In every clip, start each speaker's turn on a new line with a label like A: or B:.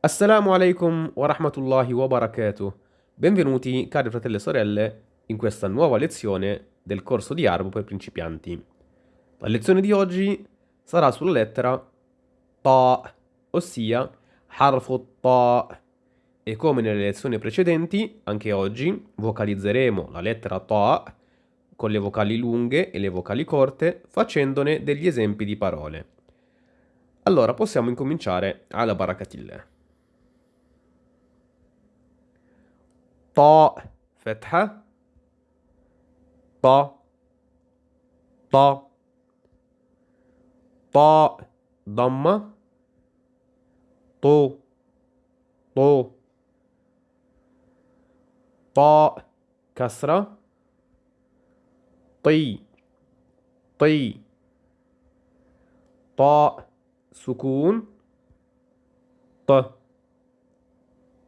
A: Assalamu alaikum wa rahmatullahi wa barakatuh. Benvenuti, cari fratelli e sorelle, in questa nuova lezione del corso di arabo per principianti. La lezione di oggi sarà sulla lettera Ta, ossia harfu Ta. E come nelle lezioni precedenti, anche oggi vocalizzeremo la lettera Ta con le vocali lunghe e le vocali corte, facendone degli esempi di parole. Allora possiamo incominciare alla barakatillah. طاء. فتحة. طا طا طاء. ضمة. طو. طو. طاء. كسرة. طي. طي. طاء. سكون. ط.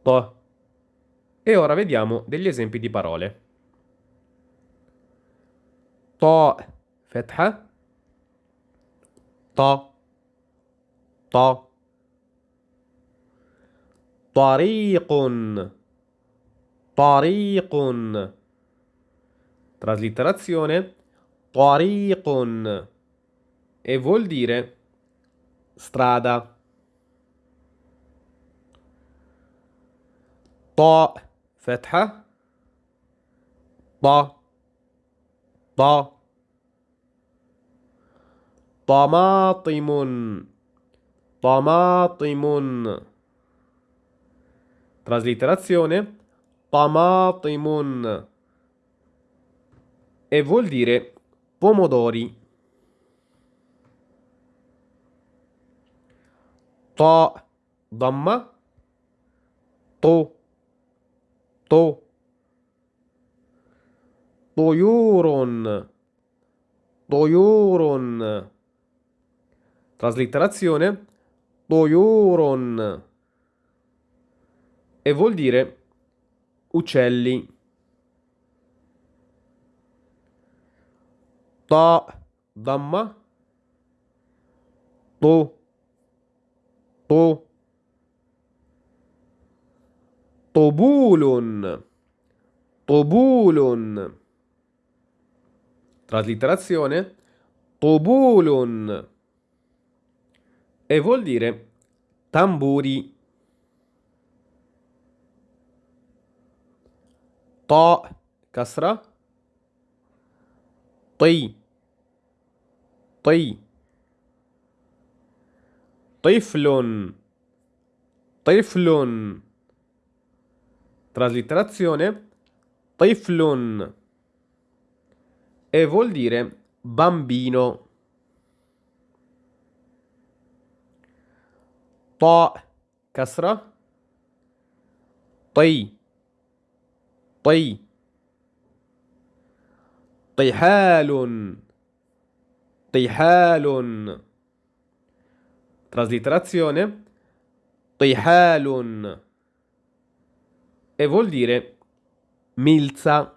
A: ط. E ora vediamo degli esempi di parole. To, fetha. To. To. Tariqun. Tariqun. Traslitterazione. Tariqun. E vuol dire strada. To. فتحة طا طا طماطم طماطم traslitterazione طماطم e vuol dire pomodori طاء ضمة طو to doyuron doyuron traslitterazione doyuron e vuol dire uccelli. Da damma. To do طبول طبول traslitterazione طبول e vuol dire tamburi طاء كسرة طي طي طفل طفل Traslitterazione Tiflun e vuol dire bambino. Ta kasra. Tai Tai Tihalun Tihalun Traslitterazione Tihalun e vuol dire milza.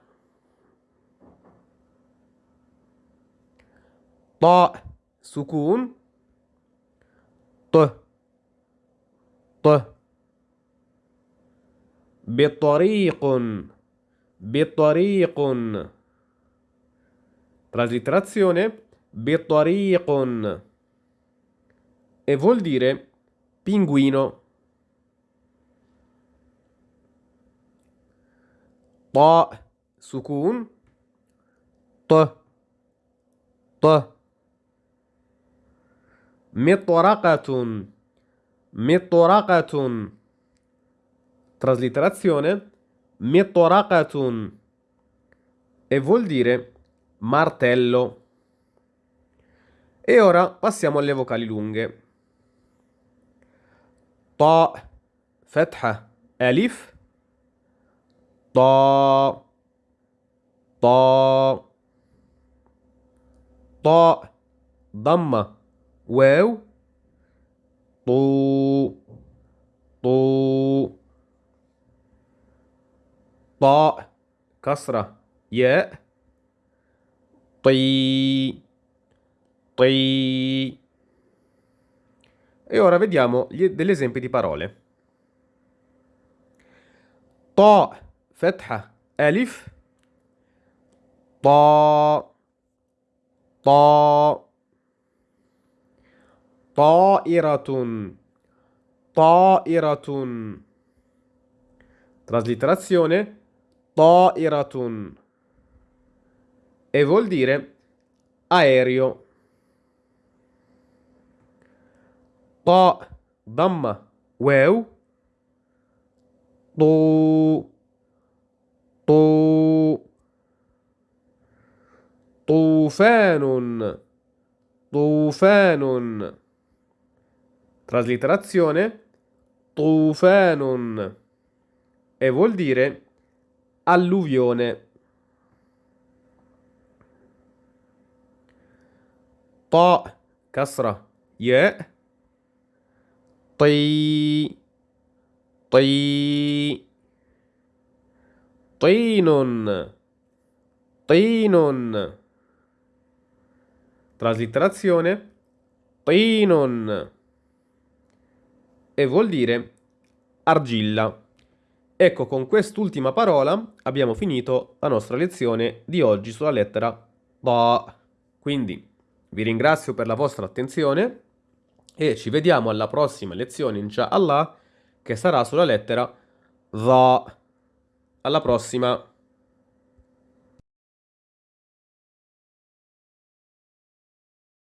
A: طاء سكون ط ط بطريق بطريق traslitterazione بطريق e vuol dire pinguino طاء سكون ط ط مطرقة مطرقة traslitterazione مطرقة e vuol dire martello e ora passiamo alle vocali lunghe طاء فتحة ألف طا طا طاء ضمة واو طو طو طاء كسرة ياء طي طي e ora vediamo degli esempi di parole طاء فتحة ألف طاء طاء طائرة طائرة Traslitterazione طائرة e vuol dire aereo. طاء ضمة واو طو طو طوفان طوفان Traslitterazione طوفان e vuol dire alluvione. طاء كسرة ياء طي طي طين طين Traslitterazione طين e vuol dire argilla. Ecco, con quest'ultima parola abbiamo finito la nostra lezione di oggi sulla lettera Da. Quindi vi ringrazio per la vostra attenzione e ci vediamo alla prossima lezione, inshallah, che sarà sulla lettera Da. Alla prossima!